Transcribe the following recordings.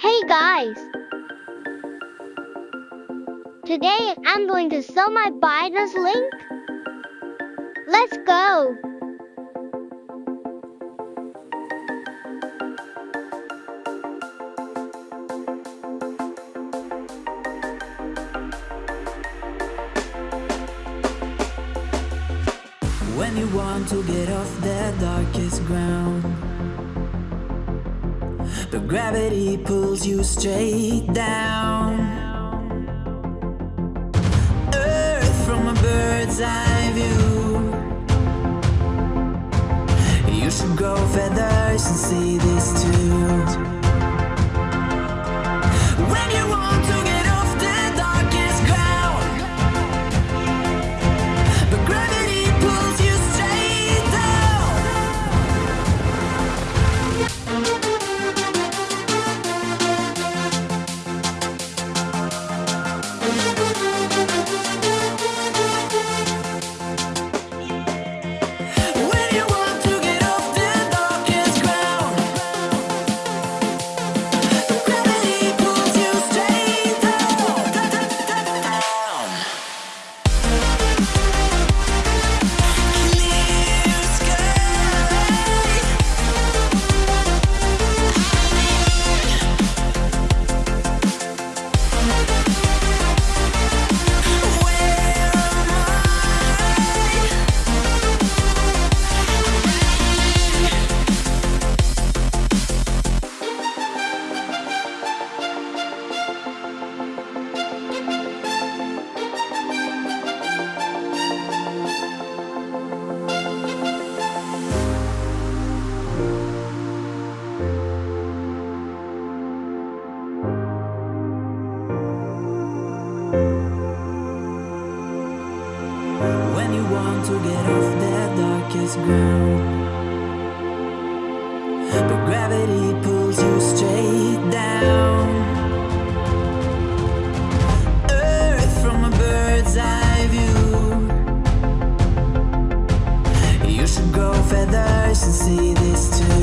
Hey guys! Today I'm going to sell my Binance link. Let's go! When you want to get off the darkest ground But gravity pulls you straight down. Earth from a bird's eye view. You should grow feathers and see this too Want to get off the darkest ground. But gravity pulls you straight down. Earth from a bird's eye view. You should grow feathers and see this too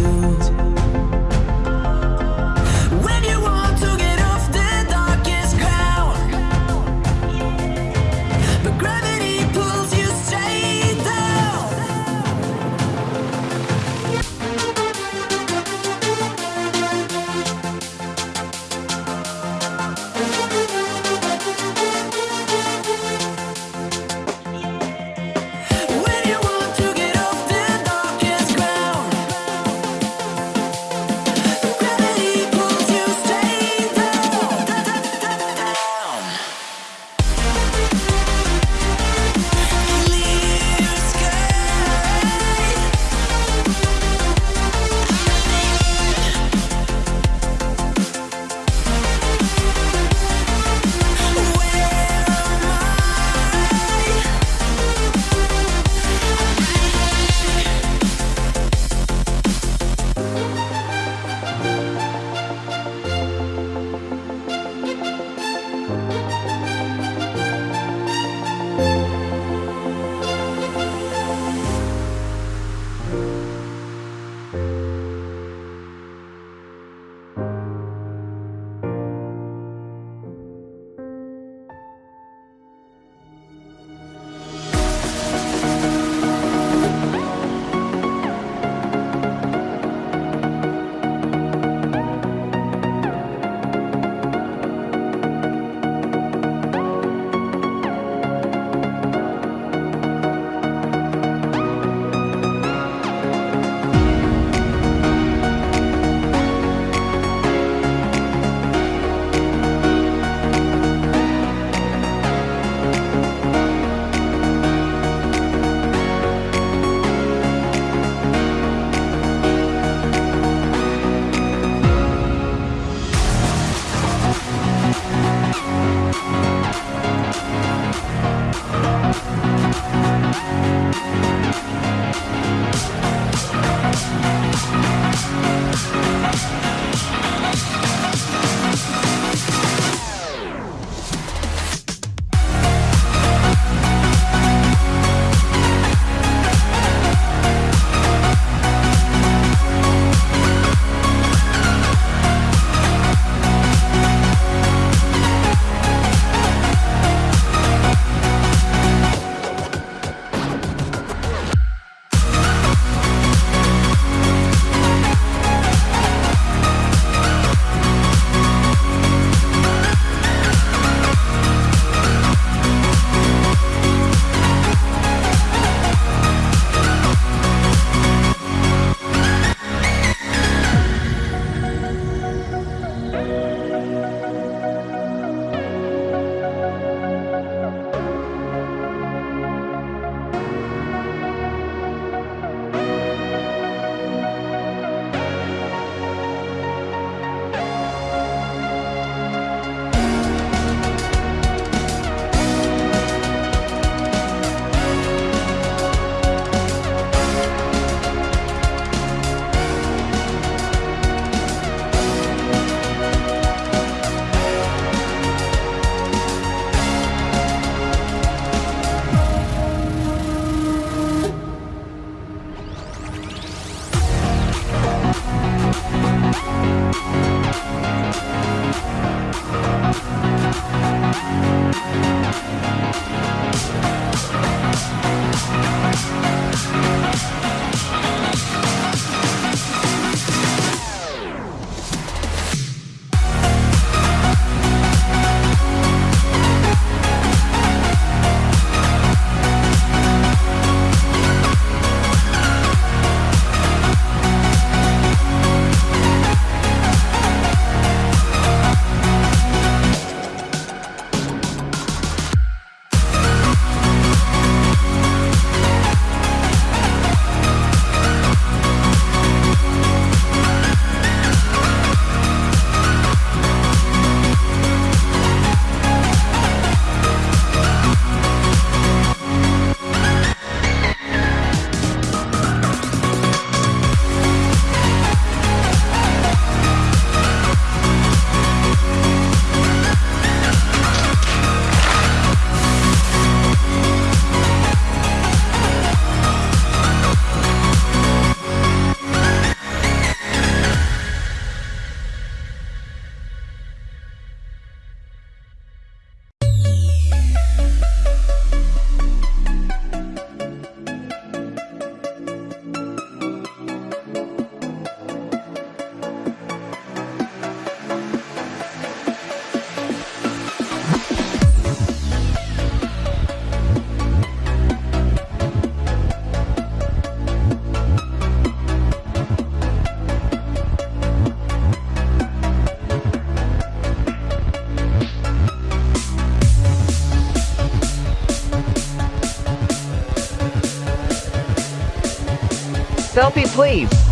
Selfie please.